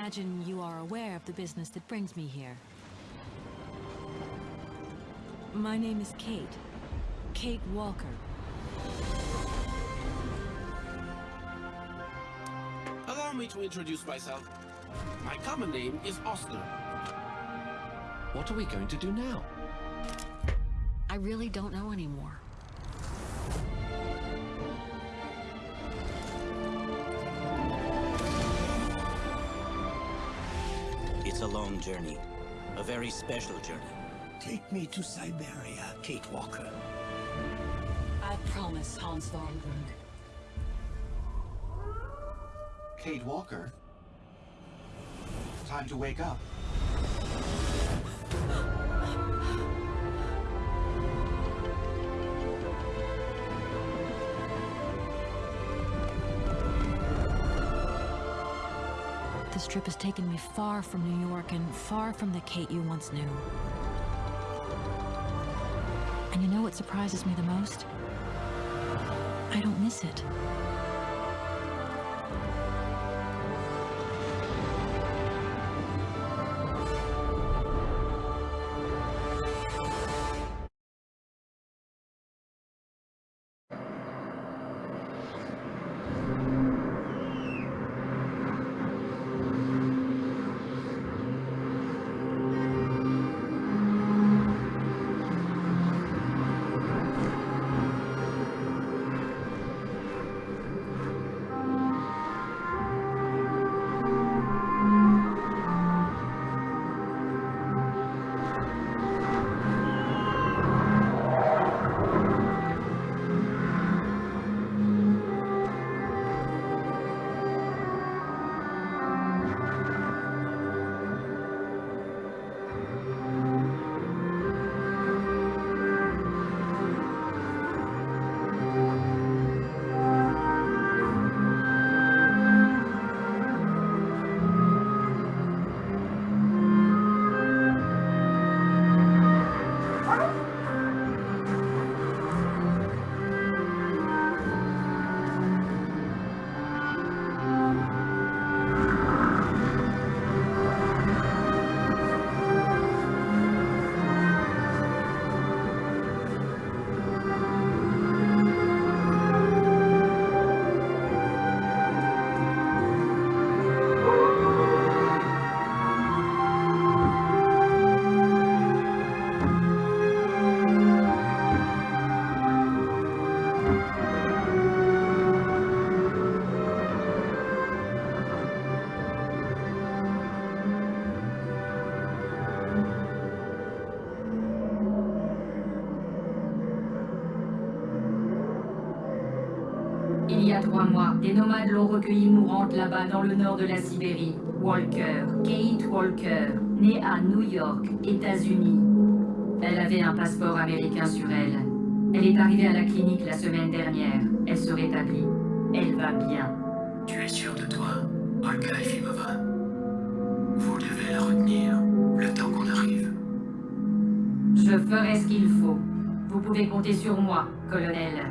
imagine you are aware of the business that brings me here. My name is Kate. Kate Walker. Allow me to introduce myself. My common name is Oscar. What are we going to do now? I really don't know anymore. It's a long journey. A very special journey. Take me to Siberia, Kate Walker. I promise, Hans Thornberg. Kate Walker? Time to wake up. This trip has taken me far from New York and far from the Kate you once knew. And you know what surprises me the most? I don't miss it. Recueillie mourante là-bas dans le nord de la Sibérie. Walker, Kate Walker, née à New York, États-Unis. Elle avait un passeport américain sur elle. Elle est arrivée à la clinique la semaine dernière. Elle se rétablit. Elle va bien. Tu es sûr de toi, Olga Efimova Vous devez la retenir, le temps qu'on arrive. Je ferai ce qu'il faut. Vous pouvez compter sur moi, colonel.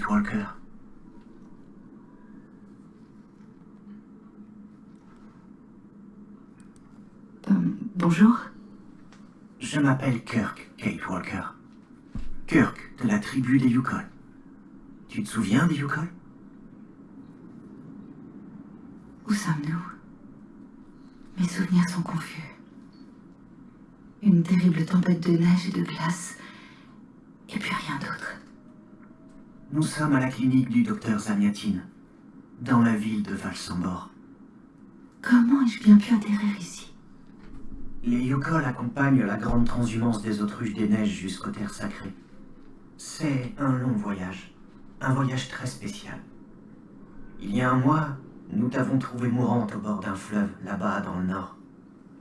Walker. Euh, bonjour. Je m'appelle Kirk, Kate Walker. Kirk, de la tribu des Yukon. Tu te souviens des Yukon? Où sommes-nous? Mes souvenirs sont confus. Une terrible tempête de neige et de glace, et puis rien. Nous sommes à la clinique du docteur Zamiatine, dans la ville de Valsambor. Comment ai-je bien pu atterrir ici? Les Yukon accompagnent la grande transhumance des autruches des neiges jusqu'aux terres sacrées. C'est un long voyage, un voyage très spécial. Il y a un mois, nous t'avons trouvée mourante au bord d'un fleuve, là-bas dans le nord.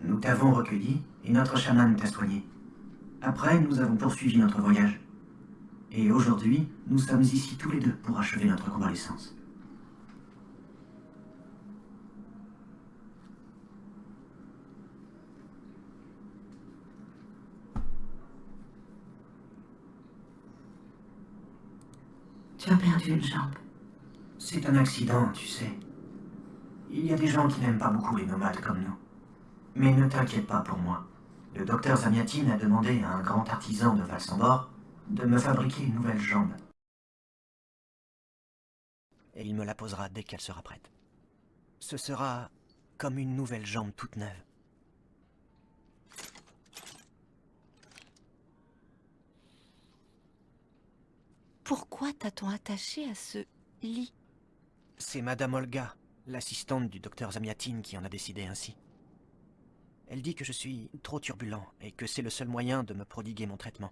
Nous t'avons recueilli et notre chaman t'a soigné. Après, nous avons poursuivi notre voyage. Et aujourd'hui, nous sommes ici tous les deux pour achever notre convalescence. Tu as perdu une jambe. C'est un accident, tu sais. Il y a des gens qui n'aiment pas beaucoup les nomades comme nous. Mais ne t'inquiète pas pour moi. Le docteur Zamiatine a demandé à un grand artisan de Valsambor de me fabriquer une nouvelle jambe. Et il me la posera dès qu'elle sera prête. Ce sera comme une nouvelle jambe toute neuve. Pourquoi t'a-t-on attaché à ce lit? C'est Madame Olga, l'assistante du docteur Zamiatine, qui en a décidé ainsi. Elle dit que je suis trop turbulent et que c'est le seul moyen de me prodiguer mon traitement.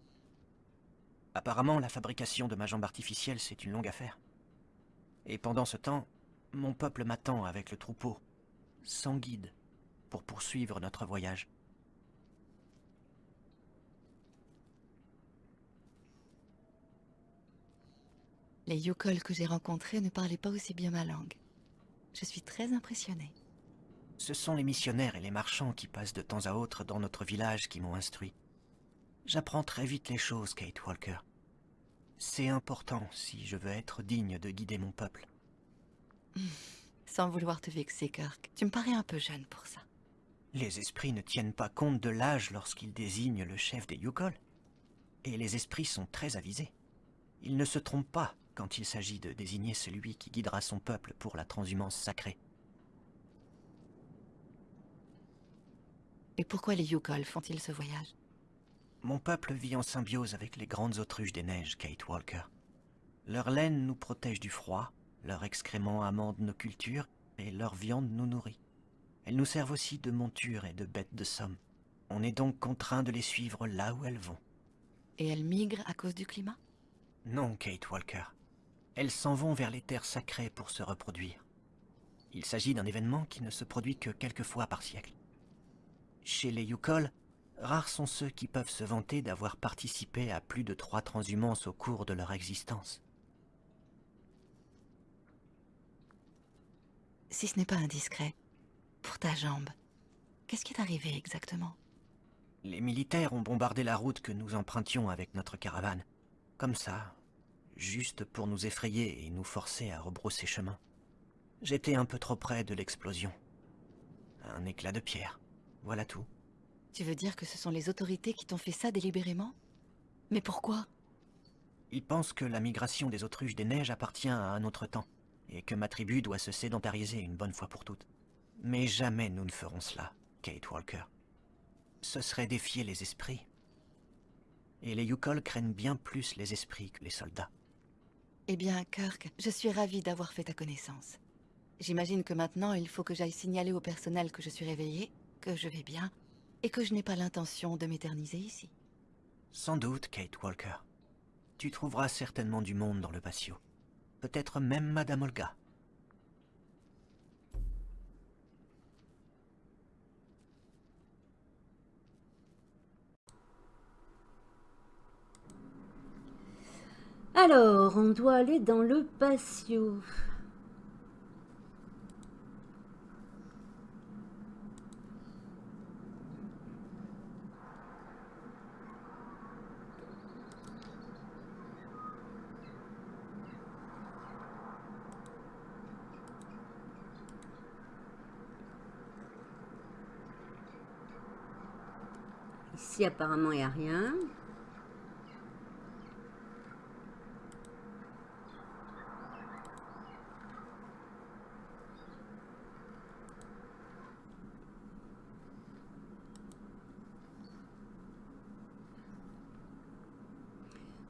Apparemment, la fabrication de ma jambe artificielle, c'est une longue affaire. Et pendant ce temps, mon peuple m'attend avec le troupeau, sans guide, pour poursuivre notre voyage. Les Yukol que j'ai rencontrés ne parlaient pas aussi bien ma langue. Je suis très impressionnée. Ce sont les missionnaires et les marchands qui passent de temps à autre dans notre village qui m'ont instruit. J'apprends très vite les choses, Kate Walker. C'est important si je veux être digne de guider mon peuple. Sans vouloir te vexer, Kirk, tu me parais un peu jeune pour ça. Les esprits ne tiennent pas compte de l'âge lorsqu'ils désignent le chef des Yukol. Et les esprits sont très avisés. Ils ne se trompent pas quand il s'agit de désigner celui qui guidera son peuple pour la transhumance sacrée. Et pourquoi les Yukol font-ils ce voyage? Mon peuple vit en symbiose avec les grandes autruches des neiges, Kate Walker. Leur laine nous protège du froid, leur excrément amende nos cultures, et leur viande nous nourrit. Elles nous servent aussi de monture et de bêtes de somme. On est donc contraint de les suivre là où elles vont. Et elles migrent à cause du climat? Non, Kate Walker. Elles s'en vont vers les terres sacrées pour se reproduire. Il s'agit d'un événement qui ne se produit que quelques fois par siècle. Chez les Yukol, rares sont ceux qui peuvent se vanter d'avoir participé à plus de trois transhumances au cours de leur existence. Si ce n'est pas indiscret, pour ta jambe, qu'est-ce qui est arrivé exactement? Les militaires ont bombardé la route que nous empruntions avec notre caravane. Comme ça, juste pour nous effrayer et nous forcer à rebrousser chemin. J'étais un peu trop près de l'explosion. Un éclat de pierre, voilà tout. Tu veux dire que ce sont les autorités qui t'ont fait ça délibérément? Mais pourquoi? Ils pensent que la migration des autruches des neiges appartient à un autre temps, et que ma tribu doit se sédentariser une bonne fois pour toutes. Mais jamais nous ne ferons cela, Kate Walker. Ce serait défier les esprits. Et les Yukol craignent bien plus les esprits que les soldats. Eh bien, Kirk, je suis ravie d'avoir fait ta connaissance. J'imagine que maintenant, il faut que j'aille signaler au personnel que je suis réveillée, que je vais bien, et que je n'ai pas l'intention de m'éterniser ici. Sans doute, Kate Walker. Tu trouveras certainement du monde dans le patio. Peut-être même Madame Olga. Alors, on doit aller dans le patio. Apparemment, il n'y a rien.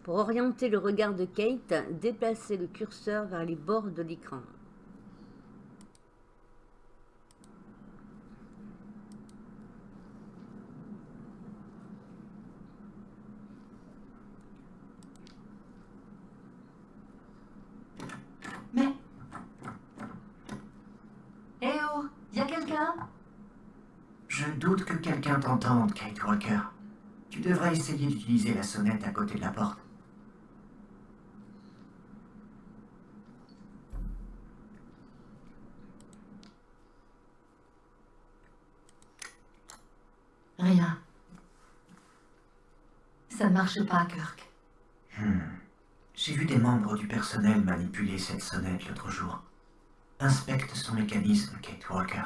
Pour orienter le regard de Kate, déplacez le curseur vers les bords de l'écran. Mais Je doute que quelqu'un t'entende, Kate Walker. Devrais essayer d'utiliser la sonnette à côté de la porte. Rien. Ça ne marche pas, Kirk. Hmm. J'ai vu des membres du personnel manipuler cette sonnette l'autre jour. Inspecte son mécanisme, Kate Walker.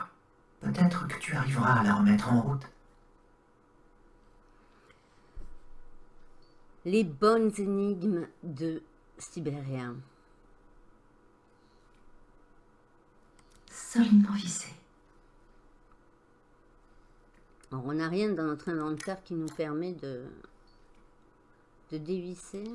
Peut-être que tu arriveras à la remettre en route. Les bonnes énigmes de Sibérien. Solidement vissé. Alors, on n'a rien dans notre inventaire qui nous permet de, de dévisser.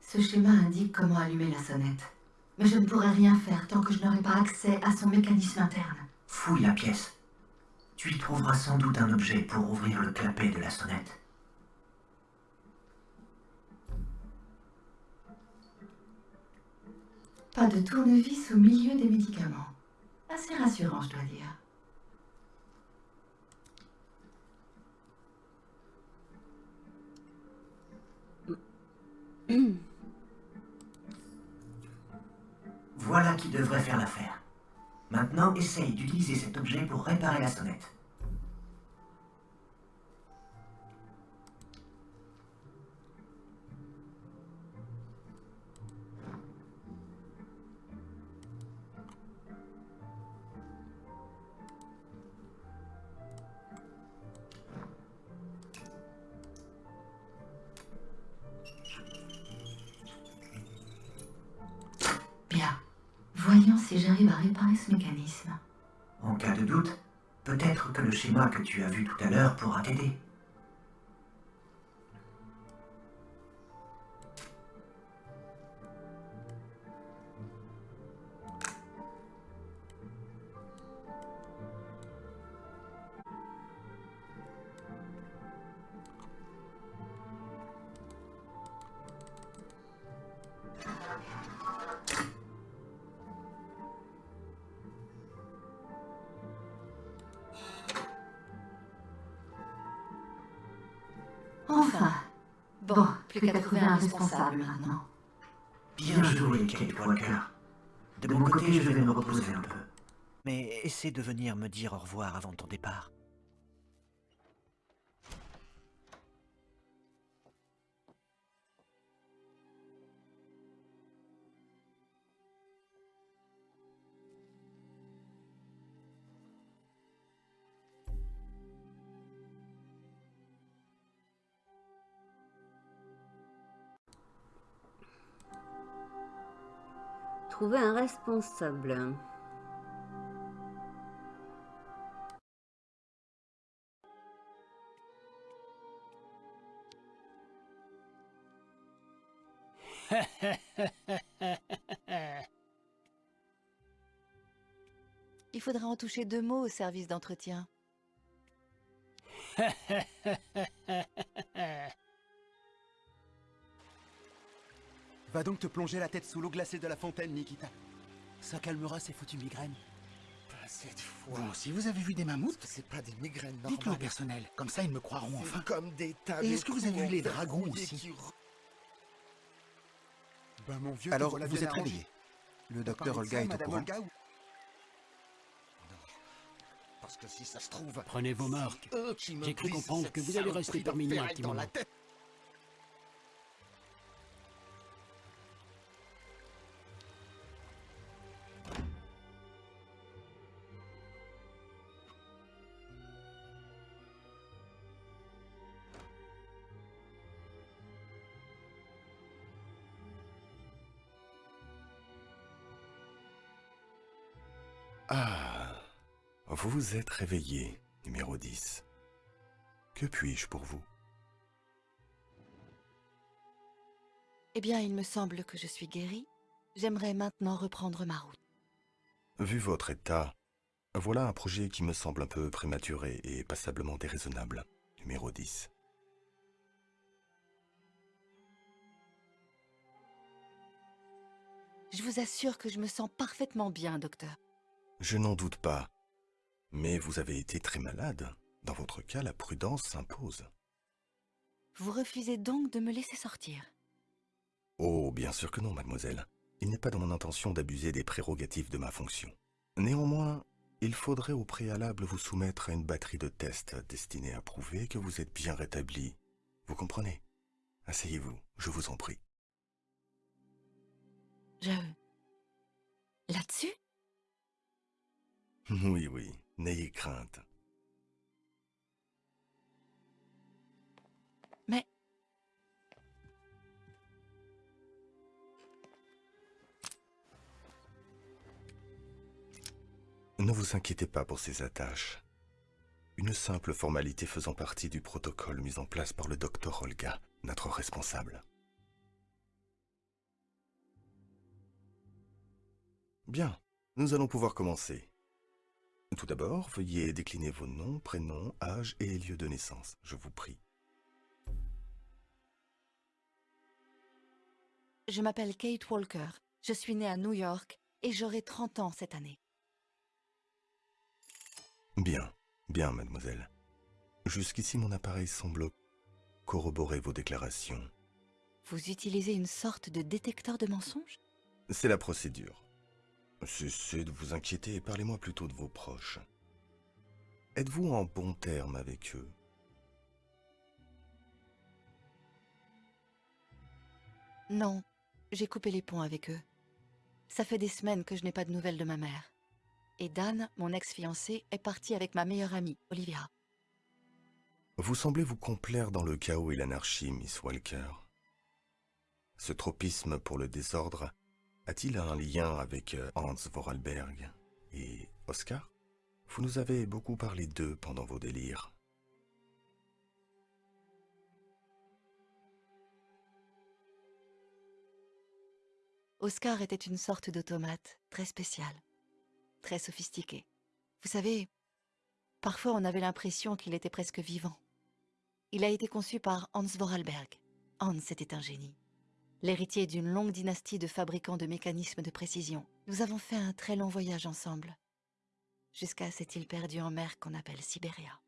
Ce schéma indique comment allumer la sonnette. Mais je ne pourrai rien faire tant que je n'aurai pas accès à son mécanisme interne. Fouille la pièce. Tu y trouveras sans doute un objet pour ouvrir le clapet de la sonnette. Pas de tournevis au milieu des médicaments. Assez rassurant, je dois dire. Voilà qui devrait faire l'affaire. Maintenant, essaye d'utiliser cet objet pour réparer la sonnette. Voyons si j'arrive à réparer ce mécanisme. En cas de doute, peut-être que le schéma que tu as vu tout à l'heure pourra t'aider. Responsable maintenant. Bien joué, Kate Walker. De mon côté, je vais me reposer un peu. Mais essaie de venir me dire au revoir avant ton départ. Trouver un responsable. Il faudra en toucher deux mots au service d'entretien. Va donc te plonger la tête sous l'eau glacée de la fontaine, Nikita. Ça calmera ces foutues migraines. Pas cette fois. Vous aussi, vous avez vu des mammouths C'est pas des migraines normales. Dites-le au personnel, comme ça ils me croiront enfin. comme des. Et est-ce que vous avez vu les dragons aussi Ben mon vieux, Alors, vous êtes réveillé. Le docteur Olga ça, est au courant. Olga, ou- Non. Parce que si ça se trouve... Prenez vos marques. J'ai cru comprendre que vous allez rester parmi nous un petit dans la moment. tête. Vous êtes réveillé, numéro 10. Que puis-je pour vous? Eh bien, il me semble que je suis guérie. J'aimerais maintenant reprendre ma route. Vu votre état, voilà un projet qui me semble un peu prématuré et passablement déraisonnable, numéro 10. Je vous assure que je me sens parfaitement bien, docteur. Je n'en doute pas. Mais vous avez été très malade. Dans votre cas, la prudence s'impose. Vous refusez donc de me laisser sortir Oh, bien sûr que non, mademoiselle. Il n'est pas dans mon intention d'abuser des prérogatives de ma fonction. Néanmoins, il faudrait au préalable vous soumettre à une batterie de tests destinés à prouver que vous êtes bien rétabli. Vous comprenez? Asseyez-vous, je vous en prie. Je... Là-dessus? Oui, oui, n'ayez crainte. Mais... Ne vous inquiétez pas pour ces attaches. Une simple formalité faisant partie du protocole mis en place par le docteur Olga, notre responsable. Bien, nous allons pouvoir commencer. Tout d'abord, veuillez décliner vos noms, prénoms, âge et lieu de naissance, je vous prie. Je m'appelle Kate Walker. Je suis née à New York et j'aurai 30 ans cette année. Bien, bien, mademoiselle. Jusqu'ici, mon appareil semble corroborer vos déclarations. Vous utilisez une sorte de détecteur de mensonges? C'est la procédure. Cessez de vous inquiéter et parlez-moi plutôt de vos proches. Êtes-vous en bon terme avec eux? Non, j'ai coupé les ponts avec eux. Ça fait des semaines que je n'ai pas de nouvelles de ma mère. Et Dan, mon ex-fiancé, est parti avec ma meilleure amie, Olivia. Vous semblez vous complaire dans le chaos et l'anarchie, Miss Walker. Ce tropisme pour le désordre a-t-il un lien avec euh, Hans Vorarlberg et Oscar? Vous nous avez beaucoup parlé d'eux pendant vos délires. Oscar était une sorte d'automate, très spécial, très sophistiqué. Vous savez, parfois on avait l'impression qu'il était presque vivant. Il a été conçu par Hans Vorarlberg. Hans était un génie. L'héritier d'une longue dynastie de fabricants de mécanismes de précision. Nous avons fait un très long voyage ensemble, jusqu'à cette île perdue en mer qu'on appelle Sibéria.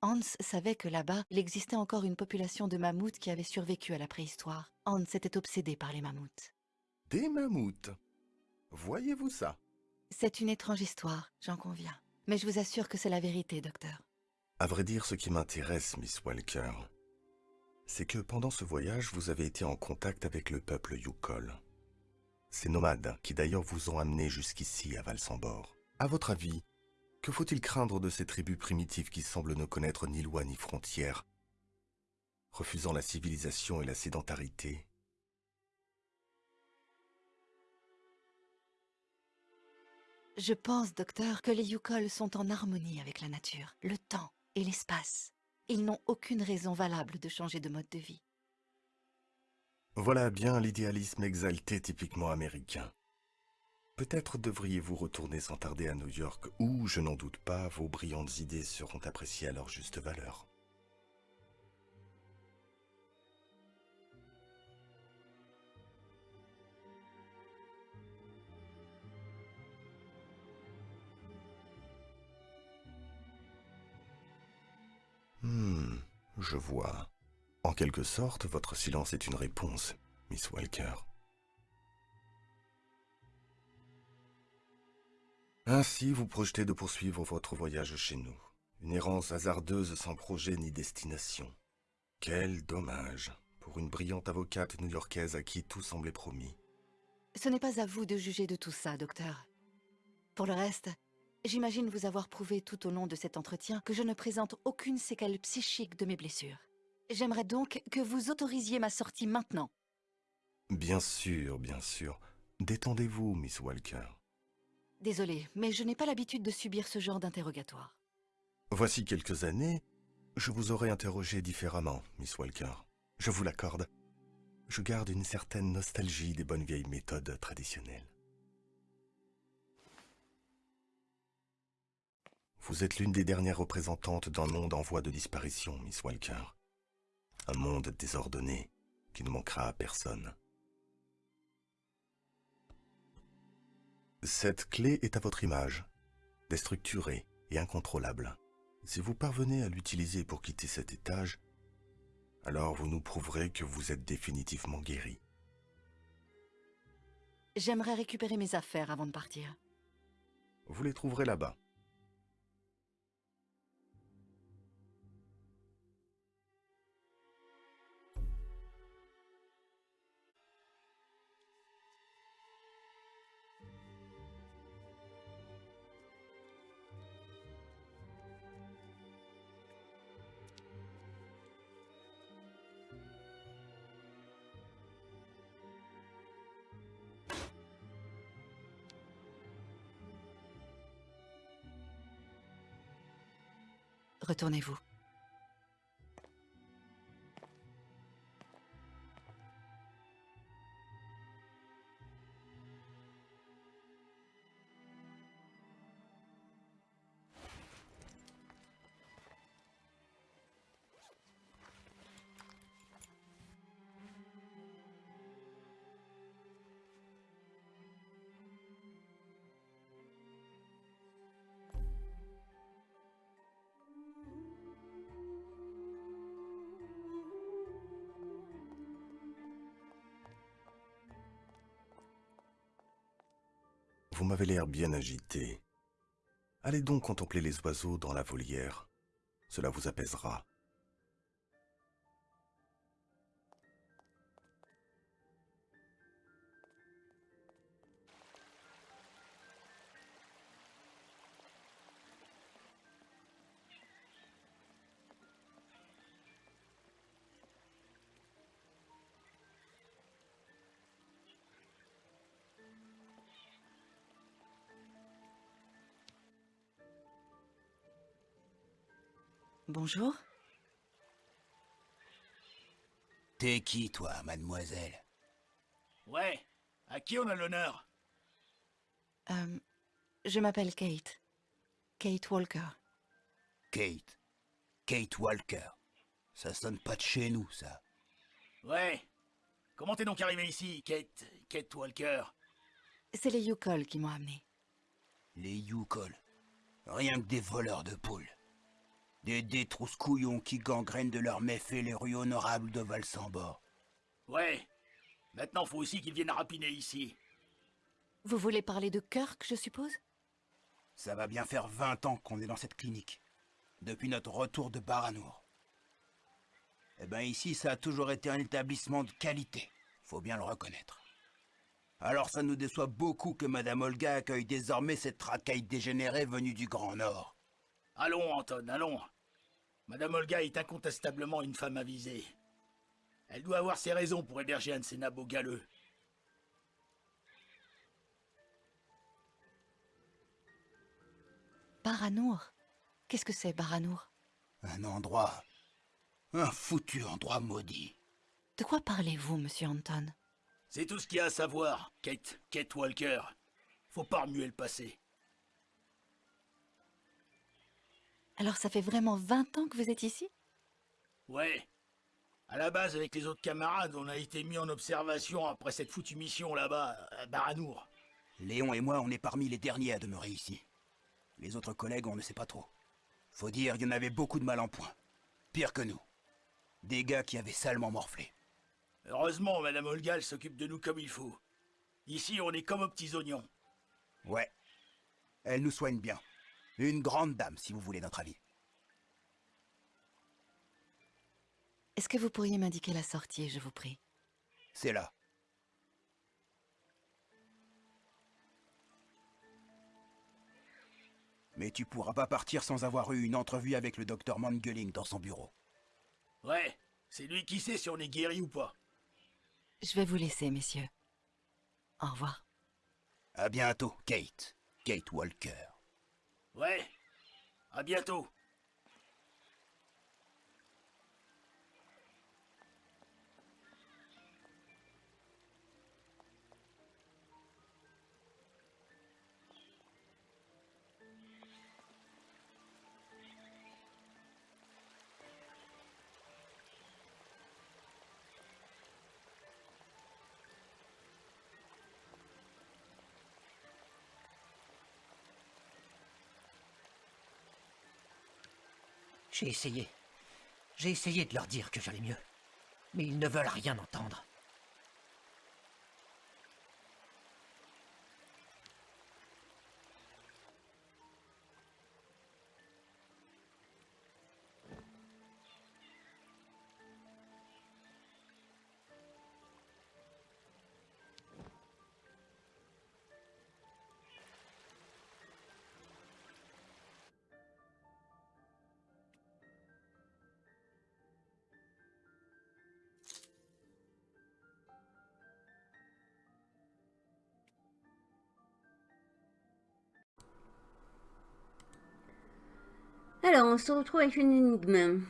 Hans savait que là-bas, il existait encore une population de mammouths qui avait survécu à la préhistoire. Hans était obsédé par les mammouths. Des mammouths Voyez-vous ça? C'est une étrange histoire, j'en conviens. Mais je vous assure que c'est la vérité, docteur. À vrai dire, ce qui m'intéresse, Miss Walker, c'est que pendant ce voyage, vous avez été en contact avec le peuple Yukol. Ces nomades qui d'ailleurs vous ont amené jusqu'ici à Valsambor. À votre avis, que faut-il craindre de ces tribus primitives qui semblent ne connaître ni loi ni frontières, refusant la civilisation et la sédentarité? Je pense, docteur, que les Yukol sont en harmonie avec la nature, le temps et l'espace. Ils n'ont aucune raison valable de changer de mode de vie. Voilà bien l'idéalisme exalté typiquement américain. Peut-être devriez-vous retourner sans tarder à New York, où, je n'en doute pas, vos brillantes idées seront appréciées à leur juste valeur. Je vois. En quelque sorte, votre silence est une réponse, Miss Walker. Ainsi, vous projetez de poursuivre votre voyage chez nous. Une errance hasardeuse sans projet ni destination. Quel dommage pour une brillante avocate new-yorkaise à qui tout semblait promis. Ce n'est pas à vous de juger de tout ça, docteur. Pour le reste, j'imagine vous avoir prouvé tout au long de cet entretien que je ne présente aucune séquelle psychique de mes blessures. J'aimerais donc que vous autorisiez ma sortie maintenant. Bien sûr, bien sûr. Détendez-vous, Miss Walker. Désolée, mais je n'ai pas l'habitude de subir ce genre d'interrogatoire. Voici quelques années, je vous aurais interrogé différemment, Miss Walker. Je vous l'accorde. Je garde une certaine nostalgie des bonnes vieilles méthodes traditionnelles. Vous êtes l'une des dernières représentantes d'un monde en voie de disparition, Miss Walker. Un monde désordonné qui ne manquera à personne. Cette clé est à votre image. déstructuré et incontrôlable. Si vous parvenez à l'utiliser pour quitter cet étage, alors vous nous prouverez que vous êtes définitivement guéri. J'aimerais récupérer mes affaires avant de partir. Vous les trouverez là-bas. Retournez-vous. Vous m'avez l'air bien agité. Allez donc contempler les oiseaux dans la volière. Cela vous apaisera. Bonjour. T'es qui, toi, mademoiselle? Ouais, à qui on a l'honneur? Euh, je m'appelle Kate. Kate Walker. Kate. Kate Walker. Ça sonne pas de chez nous, ça. Ouais. Comment t'es donc arrivé ici, Kate... Kate Walker? C'est les Yukol qui m'ont amené. Les Yukol. Rien que des voleurs de poules. Des détrousses-couillons qui gangrènent de leurs méfaits les rues honorables de Valsambor. Ouais. Maintenant, faut aussi qu'ils viennent rapiner ici. Vous voulez parler de Kirk, je suppose? Ça va bien faire 20 ans qu'on est dans cette clinique. Depuis notre retour de Baranour. Eh ben ici, ça a toujours été un établissement de qualité. Faut bien le reconnaître. Alors ça nous déçoit beaucoup que Madame Olga accueille désormais cette racaille dégénérée venue du Grand Nord. Allons, Anton, allons. Madame Olga est incontestablement une femme avisée. Elle doit avoir ses raisons pour héberger un de ces nabots galeux. Baranour Qu'est-ce que c'est, Baranour? Un endroit... Un foutu endroit maudit. De quoi parlez-vous, monsieur Anton? C'est tout ce qu'il y a à savoir, Kate, Kate Walker. Faut pas remuer le passé. Alors ça fait vraiment 20 ans que vous êtes ici? Ouais. À la base, avec les autres camarades, on a été mis en observation après cette foutue mission là-bas, à Baranour. Léon et moi, on est parmi les derniers à demeurer ici. Les autres collègues, on ne sait pas trop. Faut dire, il y en avait beaucoup de mal en point. Pire que nous. Des gars qui avaient salement morflé. Heureusement, Madame Olga, elle s'occupe de nous comme il faut. Ici, on est comme aux petits oignons. Ouais. Elle nous soigne bien. Une grande dame, si vous voulez notre avis. Est-ce que vous pourriez m'indiquer la sortie, je vous prie? C'est là. Mais tu pourras pas partir sans avoir eu une entrevue avec le docteur Mangeling dans son bureau. Ouais, c'est lui qui sait si on est guéri ou pas. Je vais vous laisser, messieurs. Au revoir. À bientôt, Kate. Kate Walker. Ouais, à bientôt. J'ai essayé. J'ai essayé de leur dire que j'allais mieux. Mais ils ne veulent rien entendre. Alors, on se retrouve avec une énigme.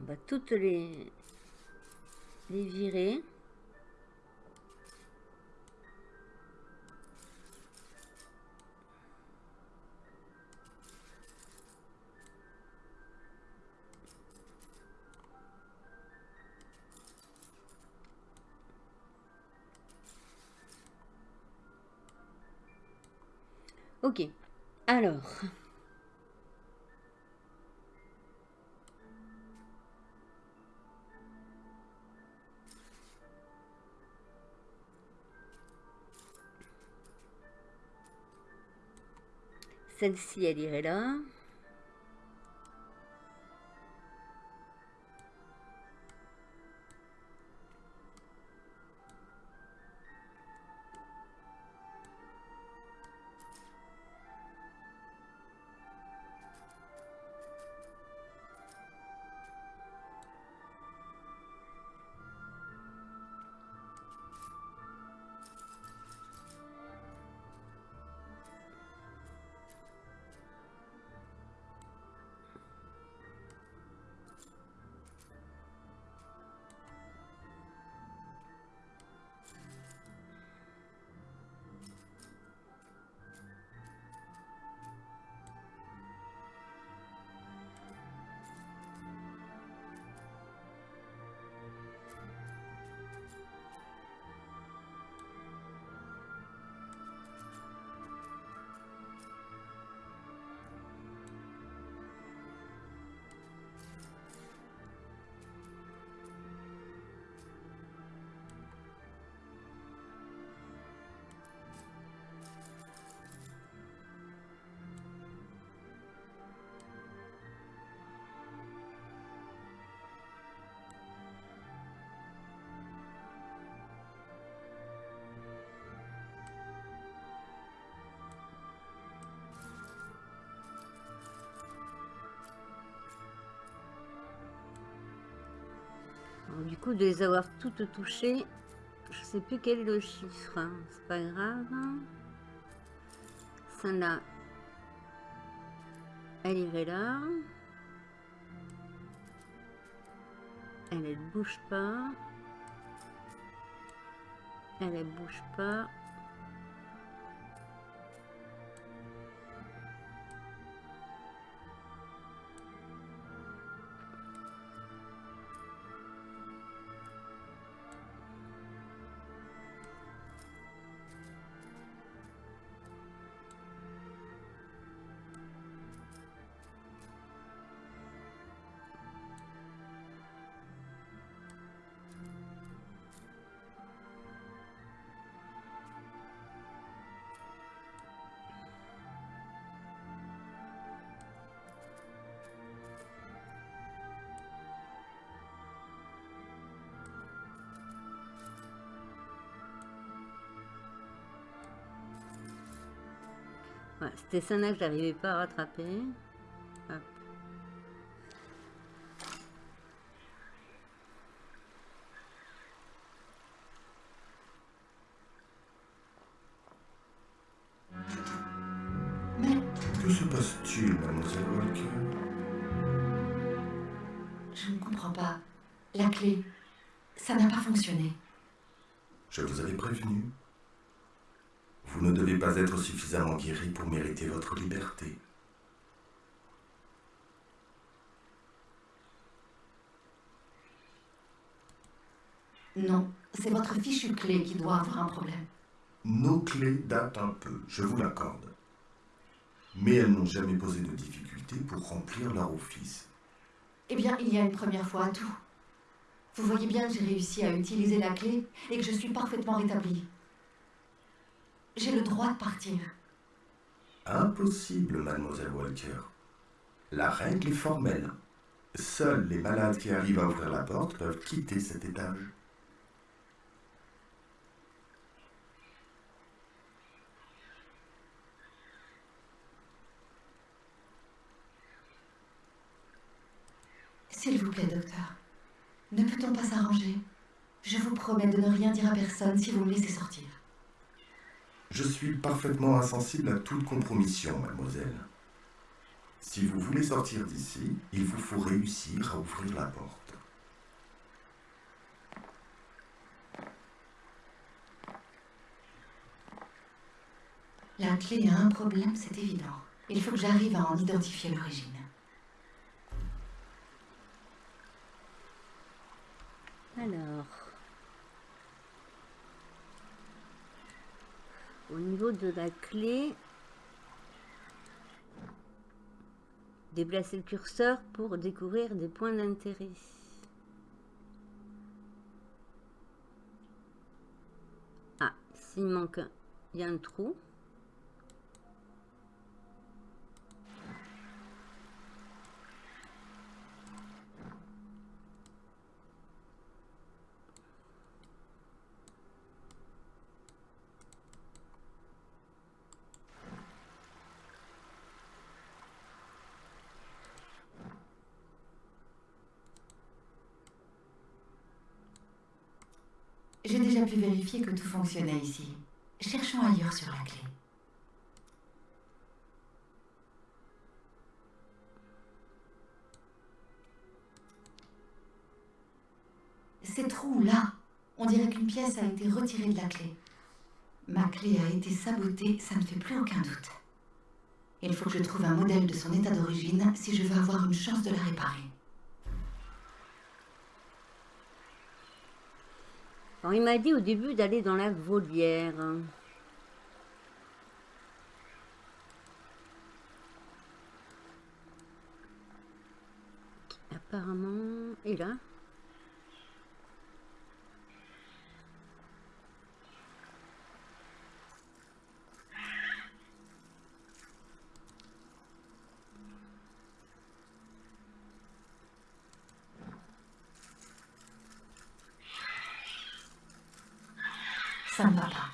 On va toutes les, les virer. Alors. Celle-ci, elle irait là. Du coup, de les avoir toutes touchées, je sais plus quel est le chiffre. Hein. C'est pas grave. Celle-là, elle irait là. Elle, elle bouge pas. Elle, elle bouge pas. C'était ça que j'arrivais pas à rattraper. Suffisamment guéri pour mériter votre liberté. Non, c'est votre fichue clé qui doit avoir un problème. Nos clés datent un peu, je vous l'accorde. Mais elles n'ont jamais posé de difficultés pour remplir leur office. Eh bien, il y a une première fois à tout. Vous voyez bien que j'ai réussi à utiliser la clé et que je suis parfaitement rétablie. J'ai le droit de partir. Impossible, mademoiselle Walker. La règle est formelle. Seuls les malades qui arrivent à ouvrir la porte peuvent quitter cet étage. S'il vous plaît, docteur. Ne peut-on pas s'arranger? Je vous promets de ne rien dire à personne si vous me laissez sortir. Je suis parfaitement insensible à toute compromission, mademoiselle. Si vous voulez sortir d'ici, il vous faut réussir à ouvrir la porte. La clé a un problème, c'est évident. Il faut que j'arrive à en identifier l'origine. Alors. Au niveau de la clé, déplacer le curseur pour découvrir des points d'intérêt. Ah, s'il manque il y a un trou. Déjà pu vérifier que tout fonctionnait ici. Cherchons ailleurs sur la clé. Ces trous-là, on dirait qu'une pièce a été retirée de la clé. Ma clé a été sabotée, ça ne fait plus aucun doute. Il faut que je trouve un modèle de son état d'origine si je veux avoir une chance de la réparer. Alors, il m'a dit au début d'aller dans la volière. Apparemment est là. Ça ne va pas.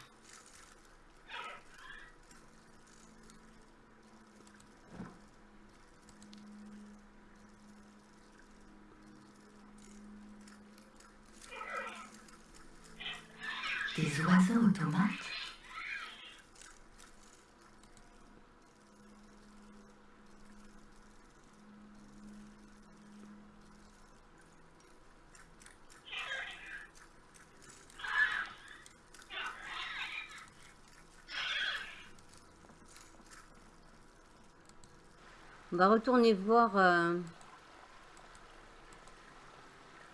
Des oiseaux automates. On va retourner voir... euh,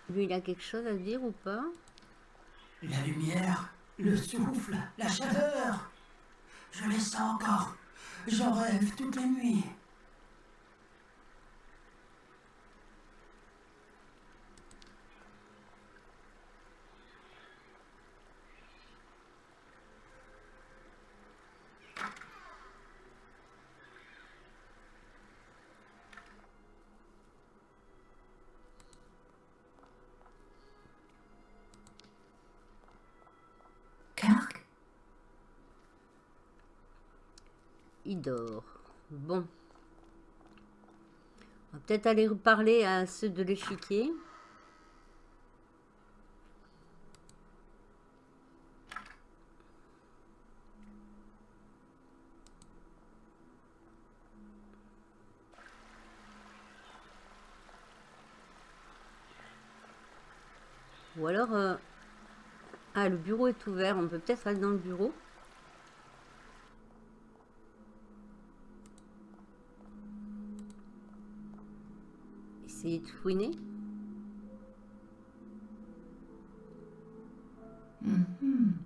Lui, il a quelque chose à dire ou pas? La lumière, le souffle, la chaleur. Je les sens encore. J'en rêve toutes les nuits. Kirk Il dort. Bon. On va peut-être aller parler à ceux de l'échiquier. Ou alors... euh, Ah, le bureau est ouvert. On peut peut-être aller dans le bureau. Essayer de fouiner. Mhm.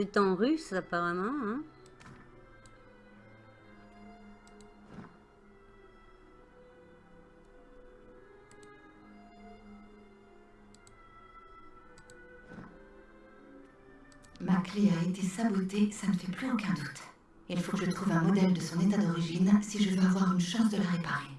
C'est en russe apparemment. Hein Ma clé a été sabotée, ça ne fait plus aucun doute. Il faut que je trouve un modèle de son état d'origine si je veux avoir une chance de la réparer.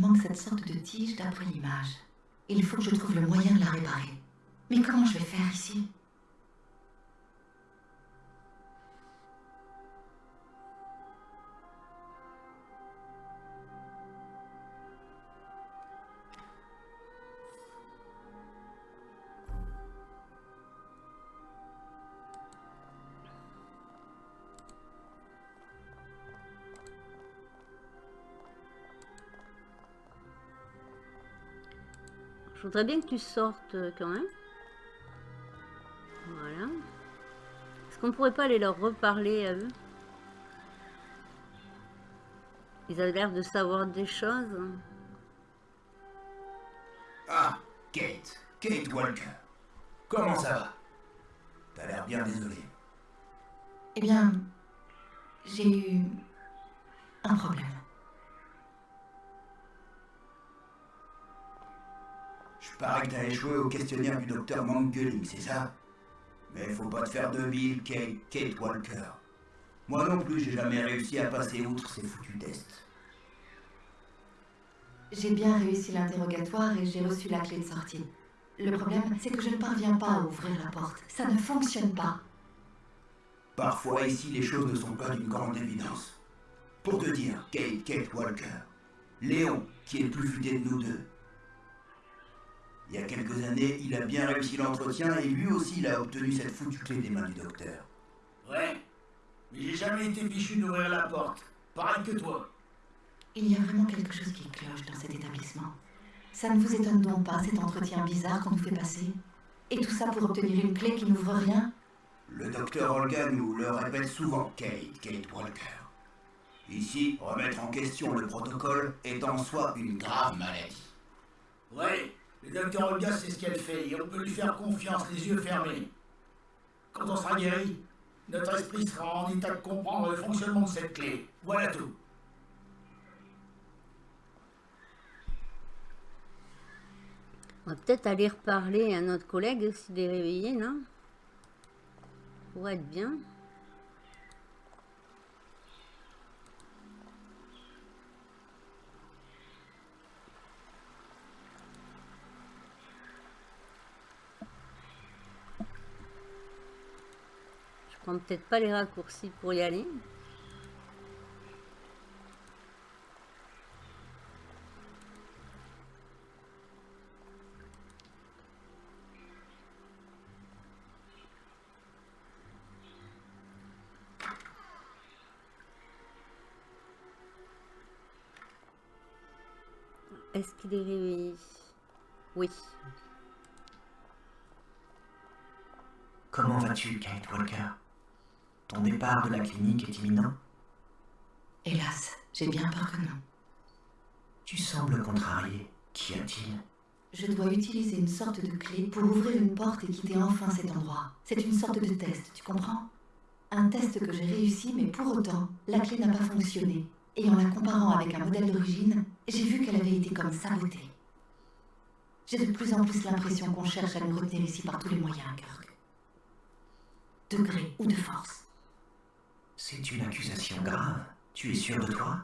Manque cette sorte de tige d'après l'image. Il faut que je trouve le moyen de la réparer. Mais comment je vais faire ici? Je voudrais bien que tu sortes euh, quand même. Voilà. Est-ce qu'on pourrait pas aller leur reparler à eux? Ils avaient l'air de savoir des choses. Ah, Kate. Kate Walker. Comment ça va? T'as l'air bien désolé. Eh bien, j'ai eu un problème. Parie que t'as échoué au questionnaire du docteur Mangeling, c'est ça? Mais faut pas te faire de bile, Kate, Kate Walker. Moi non plus, j'ai jamais réussi à passer outre ces foutus tests. J'ai bien réussi l'interrogatoire et j'ai reçu la clé de sortie. Le problème, c'est que je ne parviens pas à ouvrir la porte. Ça ne fonctionne pas. Parfois ici, les choses ne sont pas d'une grande évidence. Pour te dire, Kate, Kate Walker, Léon, qui est le plus futé de nous deux, il y a quelques années, il a bien réussi l'entretien et lui aussi il a obtenu cette foutue clé des mains du docteur. Ouais, mais j'ai jamais été fichu d'ouvrir la porte. Pareil que toi. Il y a vraiment quelque chose qui cloche dans cet établissement. Ça ne vous étonne donc pas, cet entretien bizarre qu'on nous fait passer? Et tout ça pour obtenir une clé qui n'ouvre rien? Le docteur Olga nous le répète souvent, Kate, Kate Walker. Ici, remettre en question le protocole est en soi une grave maladie. Ouais, le docteur Olga sait ce qu'elle fait et on peut lui faire confiance les yeux fermés. Quand on sera guéri, notre esprit sera en état de comprendre le fonctionnement de cette clé. Voilà tout. On va peut-être aller reparler à notre collègue s'il est réveillé, non? Pour être bien. Prends peut-être pas les raccourcis pour y aller. Est-ce qu'il est réveillé? Oui. Comment vas-tu, Kate Walker? Ton départ de la clinique est imminent? Hélas, j'ai bien peur que non. Tu sembles contrarié. Qu'y a-t-il? Je dois utiliser une sorte de clé pour ouvrir une porte et quitter enfin cet endroit. C'est une sorte de test, tu comprends? Un test que j'ai réussi, mais pour autant, la clé n'a pas fonctionné. Et en la comparant avec un modèle d'origine, j'ai vu qu'elle avait été comme sabotée. J'ai de plus en plus l'impression qu'on cherche à nous retenir ici par tous les moyens, Kirk. De gré ou de force. C'est une accusation grave. Tu es sûr de toi?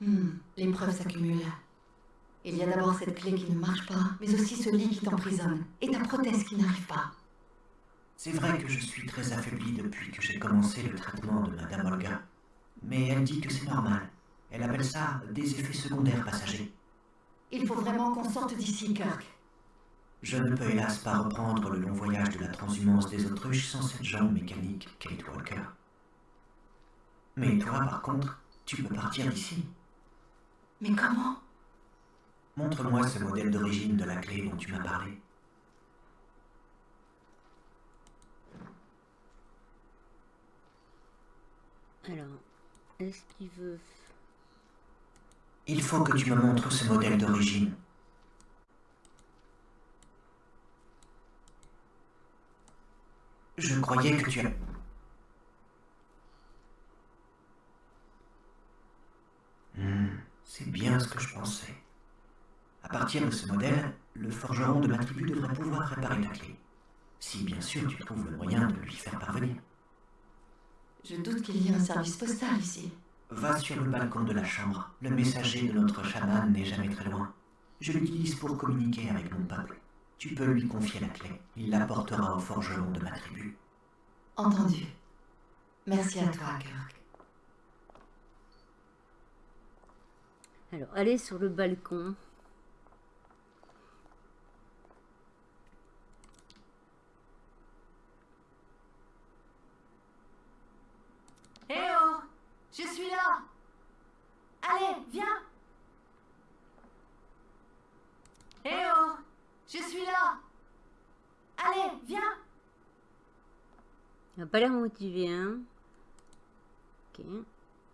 Hmm, les preuves s'accumulent. Il y a d'abord cette clé qui ne marche pas, mais aussi ce lit qui t'emprisonne, et ta prothèse qui n'arrive pas. C'est vrai que je suis très affaibli depuis que j'ai commencé le traitement de Madame Olga. Mais elle dit que c'est normal. Elle appelle ça des effets secondaires passagers. Il faut vraiment qu'on sorte d'ici, Kirk. Je ne peux hélas pas reprendre le long voyage de la transhumance des autruches sans cette jambe mécanique, Kate Walker. Mais toi, par contre, tu peux partir d'ici. Mais comment? Montre-moi ce modèle d'origine de la clé dont tu m'as parlé. Alors, est-ce qu'il veut... Il faut que tu me montres ce modèle d'origine. Je croyais que tu as... Hmm, c'est bien ce que je pensais. À partir de ce modèle, le forgeron de ma tribu devrait pouvoir réparer ta clé. Si bien sûr tu trouves le moyen de lui faire parvenir. Je doute qu'il y ait un service postal ici. Va sur le balcon de la chambre. Le messager de notre chaman n'est jamais très loin. Je l'utilise pour communiquer avec mon peuple. Tu peux lui confier la clé. Il l'apportera au forgeron de ma tribu. Entendu. Merci à toi, Kirk. Alors, allez sur le balcon. Hé oh Je suis là Allez, viens Hé oh Je suis là Allez, viens Il n'a pas l'air motivé, hein Ok.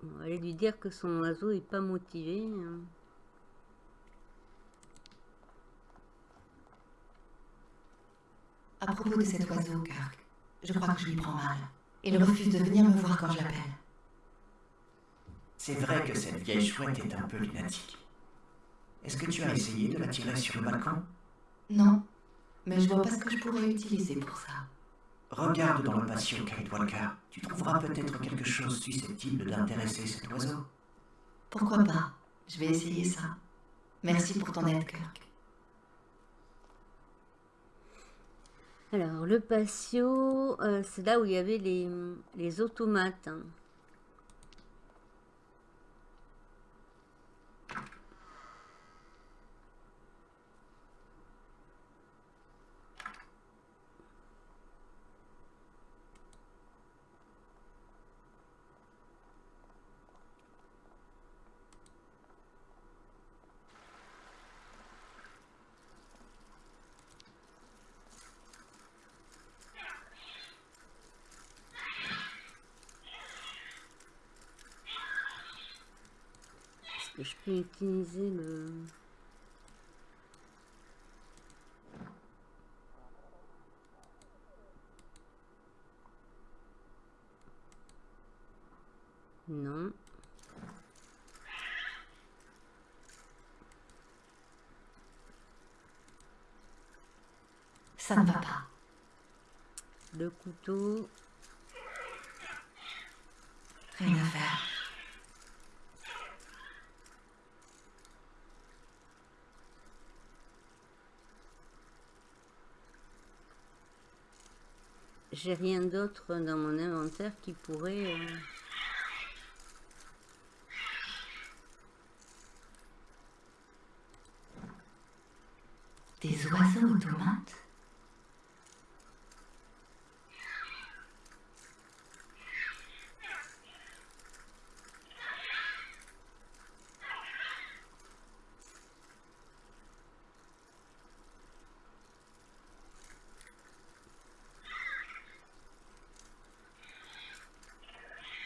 On va aller lui dire que son oiseau est pas motivé. hein. À propos de cet oiseau, Kirk, je crois que je lui prends mal. Il refuse de venir me voir quand je l'appelle. C'est vrai que cette vieille chouette est un peu lunatique. Est-ce que tu as essayé de la tirer sur le balcon? Non, mais je vois pas ce que je pourrais utiliser pour ça. Regarde dans le patio, Kate Walker. Tu trouveras peut-être quelque chose susceptible d'intéresser cet oiseau. Pourquoi pas? Je vais essayer ça. Merci pour ton aide, Kirk. Alors, le patio, euh, c'est là où il y avait les, les automates. hein. Est-ce peux utiliser le... Non. Ça ne va pas. Le couteau. Rien à faire. J'ai rien d'autre dans mon inventaire qui pourrait... euh, Des oiseaux automates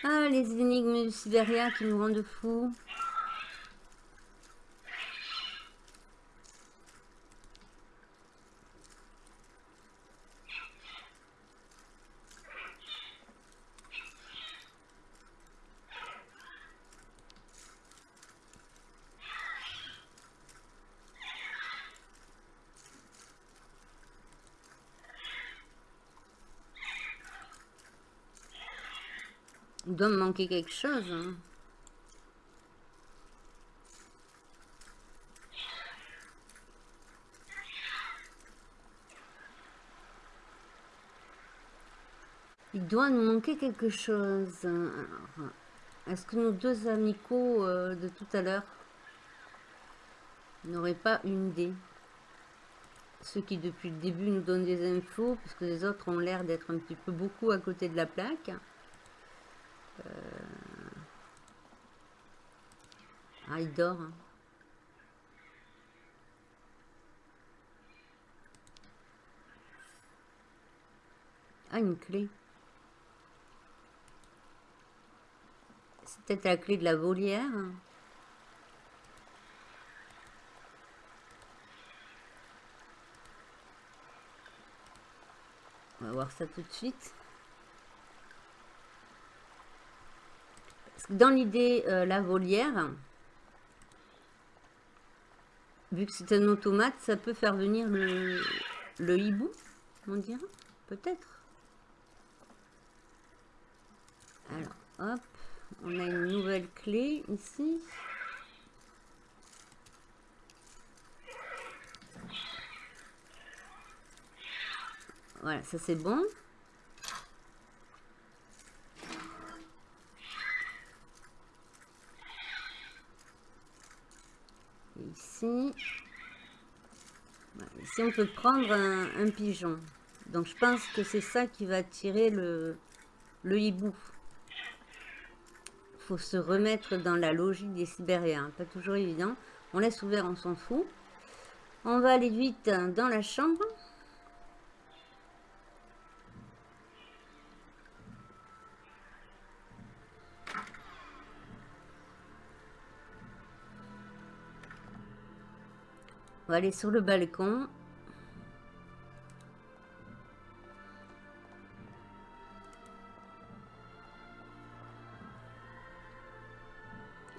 Ah, les énigmes Sibéria qui nous rendent fous. Il doit me manquer quelque chose. Hein. Il doit nous manquer quelque chose. Est-ce que nos deux amicaux euh, de tout à l'heure n'auraient pas une idée? Ceux qui depuis le début nous donnent des infos, puisque les autres ont l'air d'être un petit peu beaucoup à côté de la plaque. Euh, ah, il dort. Hein. Ah, une clé. peut-être la clé de la volière. On va voir ça tout de suite. Dans l'idée, euh, la volière, vu que c'est un automate, ça peut faire venir le, le hibou, on dirait, peut-être. Alors, hop. On a une nouvelle clé ici. Voilà, ça c'est bon. Ici, on peut prendre un, pigeon. Donc je pense que c'est ça qui va tirer le, le hibou faut se remettre dans la logique des Sibériens. Pas toujours évident. On laisse ouvert, on s'en fout. On va aller vite dans la chambre. Va aller sur le balcon.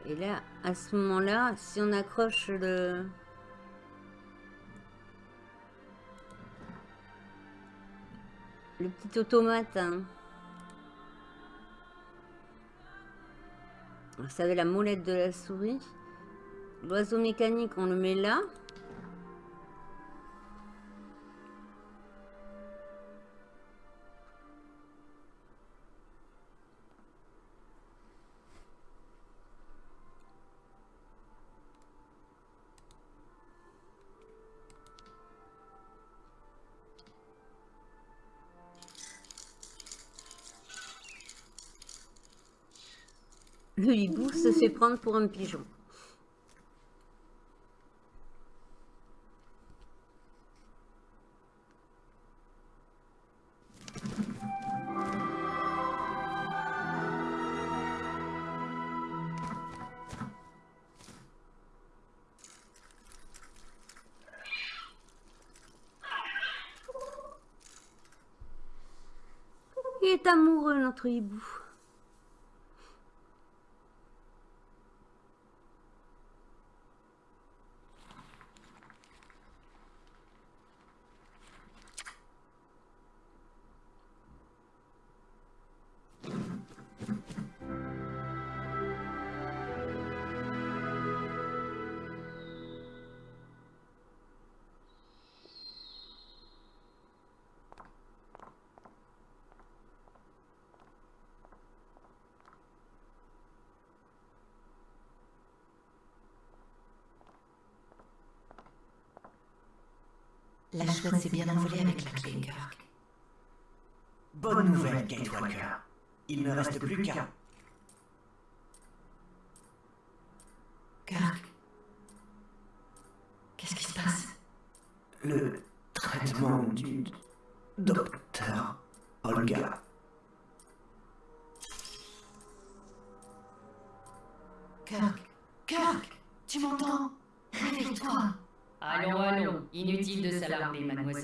Et là, à ce moment-là, si on accroche le... Le petit automate, hein. vous savez la molette de la souris. L'oiseau mécanique, on le met là. Le hibou se fait prendre pour un pigeon. Il est amoureux, notre hibou. Chouette s'est bien envolée avec la Kirk. Bonne nouvelle, Kate Walker. Il ne reste plus qu'un.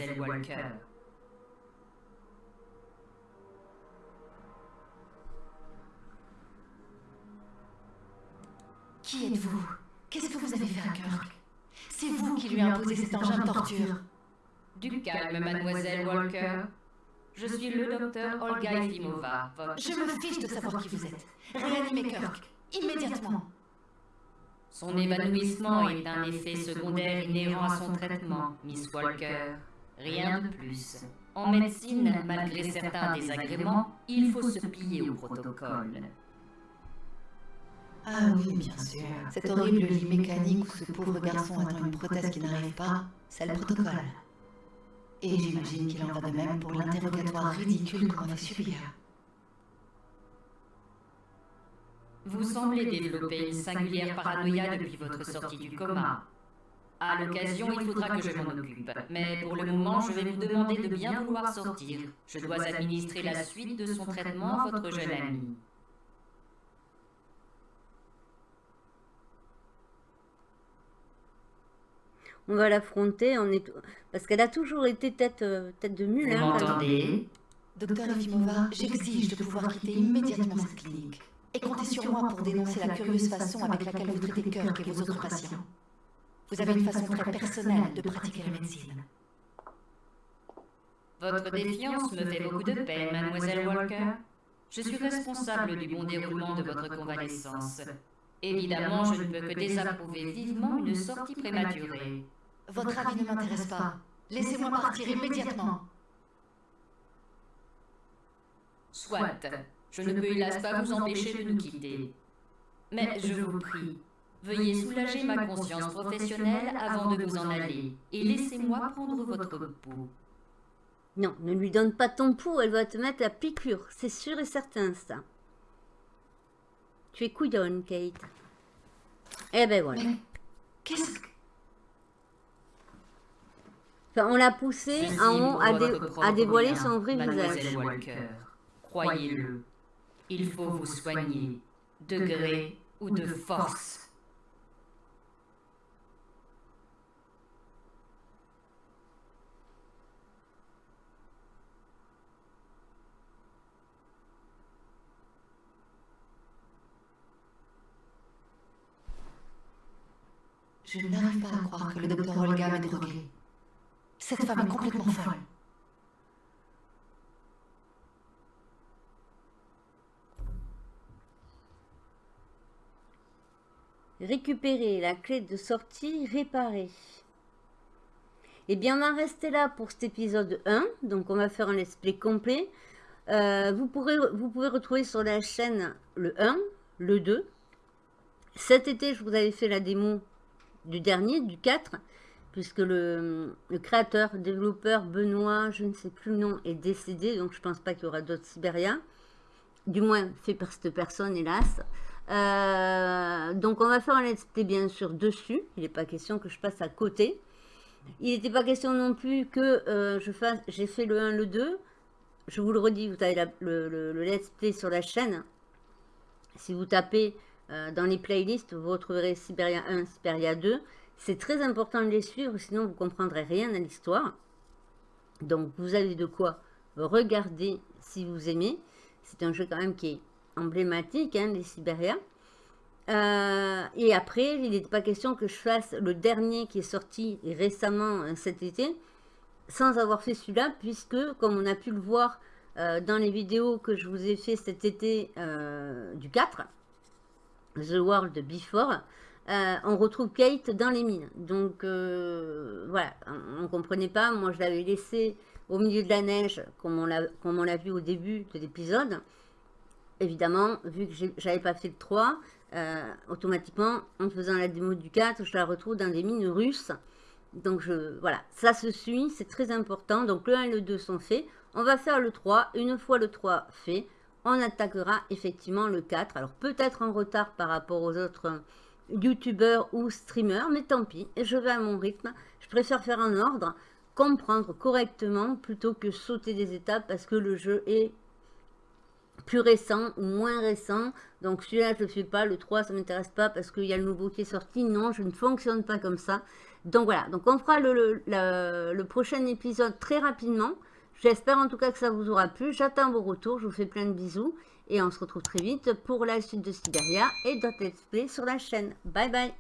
Mademoiselle Walker. Qui êtes-vous? Qu'est-ce que vous avez fait à Kirk? C'est vous qui lui imposez cet engin de torture. Du calme, mademoiselle Walker. Je suis le docteur Olga Efimova. Je me fiche de savoir qui vous êtes. Réanimez Kirk. Immédiatement. Son évanouissement est un effet secondaire inhérent à son traitement, Miss Walker. Rien de plus. En médecine, malgré certains désagréments, il faut se plier au protocole. Ah oui, bien sûr. Cet horrible lit mécanique où ce pauvre garçon attend une prothèse qui n'arrive pas, c'est le protocole. Et j'imagine qu'il en va de même pour l'interrogatoire ridicule qu'on a subir. Vous semblez développer une singulière paranoïa depuis votre sortie du coma. À l'occasion, il faudra que je m'en occupe. Mais pour le moment, je vais vous demander de bien vouloir sortir. Je dois administrer la suite de son traitement à votre jeune ami. On va l'affronter, on est... parce qu'elle a toujours été tête, euh, tête de mule. Vous hein, m'entendez Docteur Efimova, j'exige de pouvoir quitter immédiatement cette clinique. Et comptez sur moi pour dénoncer la curieuse façon avec laquelle vous traitez Kirk et vos autres patients. Vous avez une façon très personnelle de pratiquer la médecine. Votre défiance me fait beaucoup de peine, mademoiselle Walker. Je suis responsable du bon déroulement de votre convalescence. Évidemment, je ne peux que désapprouver vivement une sortie prématurée. Votre avis ne m'intéresse pas. Laissez-moi partir immédiatement. Soit. Je ne peux hélas pas vous empêcher de nous quitter. Mais je vous prie, veuillez soulager ma conscience professionnelle avant de vous en aller, et laissez-moi prendre votre pouls. Non, ne lui donne pas ton pouls, elle va te mettre la piqûre, c'est sûr et certain ça. Tu es couillonne, Kate. Eh ben voilà. Qu'est-ce que... Enfin, on l'a poussé Ceci en haut à, dé- à dévoiler son vrai visage. Croyez-le, il faut vous soigner, de gré ou de force. Je n'arrive pas à croire que le docteur Olga m'ait drogué. Cette femme est complètement folle. Récupérer la clé de sortie réparée. Eh bien, on va rester là pour cet épisode 1. Donc, on va faire un let's play complet. Euh, vous, pourrez, vous pouvez retrouver sur la chaîne le 1, le 2. Cet été, je vous avais fait la démo du dernier, du 4, puisque le, créateur, développeur Benoît, je ne sais plus le nom, est décédé. Donc, je pense pas qu'il y aura d'autres Sibériens. Du moins, fait par cette personne, hélas. Euh, donc on va faire un let's play bien sûr dessus. Il n'est pas question que je passe à côté. Il n'était pas question non plus que euh, je fasse. J'ai fait le 1, le 2. Je vous le redis, vous avez le let's play sur la chaîne. Si vous tapez euh, dans les playlists, vous retrouverez Siberia 1, Siberia 2. C'est très important de les suivre, sinon vous comprendrez rien à l'histoire. Donc vous avez de quoi regarder si vous aimez. C'est un jeu quand même qui est emblématique, hein, les Sibériens. Euh, et après, il n'était pas question que je fasse le dernier qui est sorti récemment euh, cet été, sans avoir fait celui-là, puisque, comme on a pu le voir euh, dans les vidéos que je vous ai fait cet été du 4, The World Before, euh, on retrouve Kate dans les mines. Donc, euh, voilà, on ne comprenait pas. Moi, je l'avais laissé au milieu de la neige, comme on l'a vu au début de l'épisode évidemment, vu que j'avais pas fait le 3, euh, automatiquement, en faisant la démo du 4, je la retrouve dans des mines russes. Donc, je, voilà, ça se suit, c'est très important. Donc, le 1 et le 2 sont faits. On va faire le 3. Une fois le 3 fait, on attaquera effectivement le 4. Alors, peut-être en retard par rapport aux autres youtubeurs ou streamers, mais tant pis, je vais à mon rythme. Je préfère faire en ordre, comprendre correctement plutôt que sauter des étapes parce que le jeu est plus récent ou moins récent. Donc celui-là, je ne le fais pas. Le 3, ça ne m'intéresse pas parce qu'il y a le nouveau qui est sorti. Non, je ne fonctionne pas comme ça. Donc voilà, donc on fera le prochain épisode très rapidement. J'espère en tout cas que ça vous aura plu. J'attends vos retours. Je vous fais plein de bisous. Et on se retrouve très vite pour la suite de Siberia et d'autres let's play sur la chaîne. Bye bye